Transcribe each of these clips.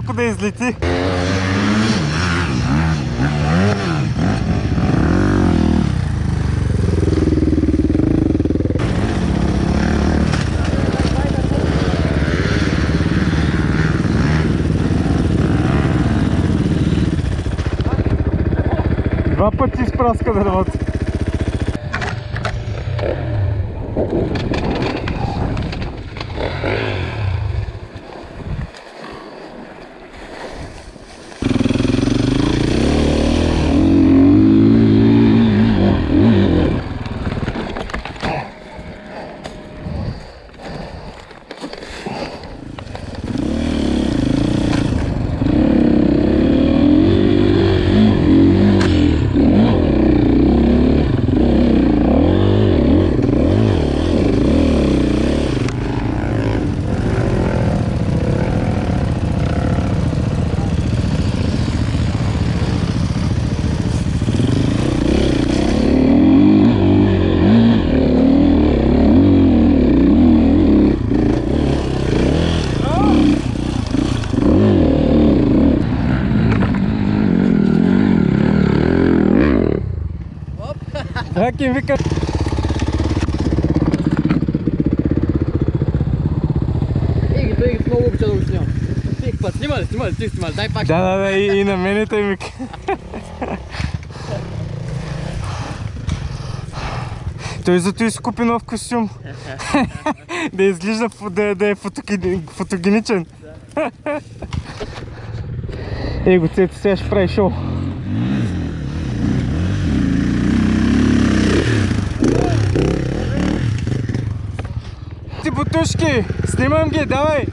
знал, куда излети. Два пъти изпраска дървата. Как им вика? Ей, той много обича да го снимам. Всеки път. Снимай, снимай, ти снимай, дай пак. Да, да, да, и, и на мене той ми... Той зато и си купи нов костюм. да изглежда да, да е фотогени- фотогеничен. Ей го цето, сега ще прави шоу. Ти бутушки, снимам ги, давай!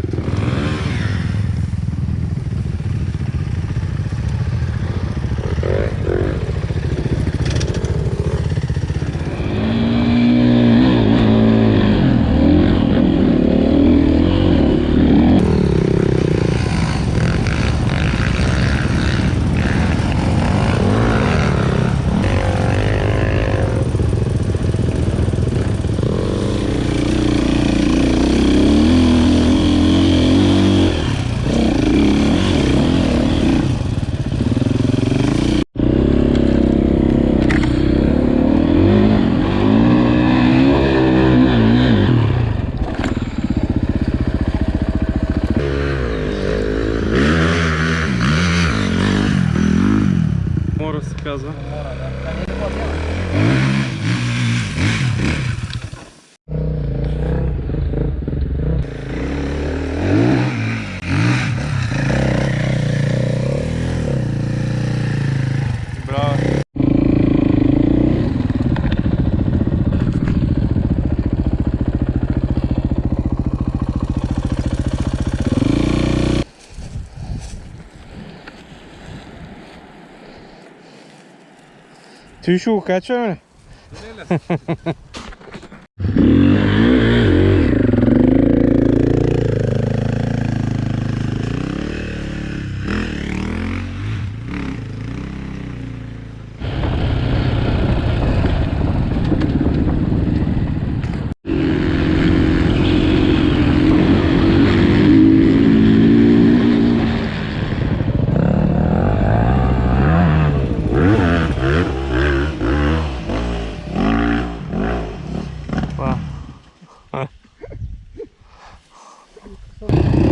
Ти ще го качваме? Okay.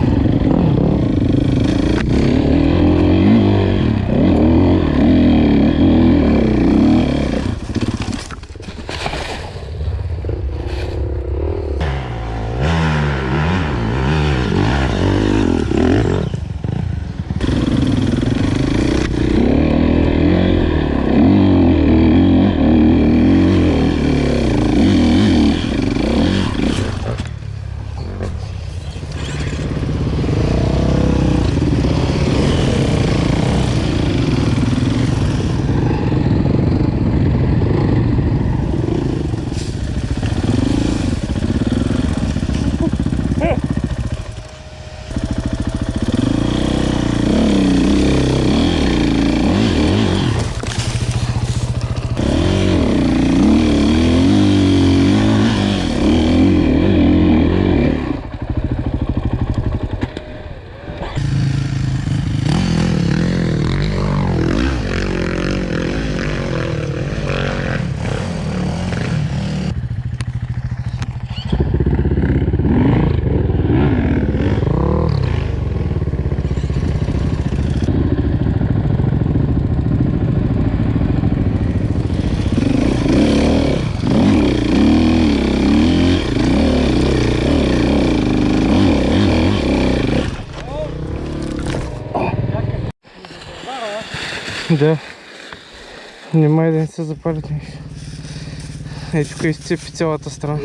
Да. Внимай да не се запалят. Ей, тук изцепи цялата страна.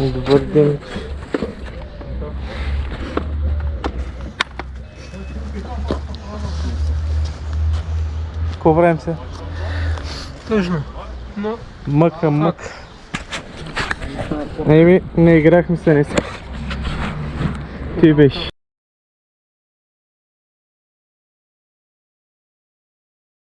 Добър ден. Какво правим се? Тъжно. Но Мъка, Еми, не играхме се не Ти беше.